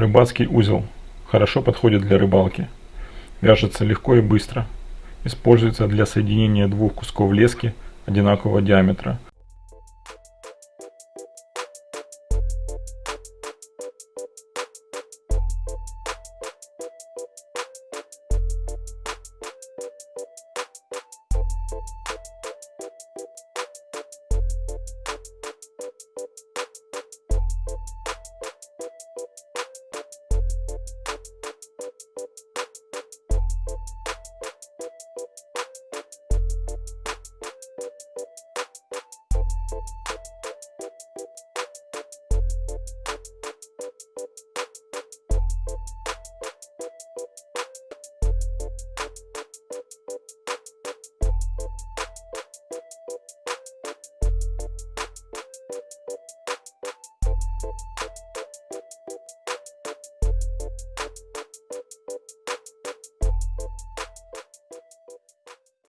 Рыбацкий узел. Хорошо подходит для рыбалки. Вяжется легко и быстро. Используется для соединения двух кусков лески одинакового диаметра,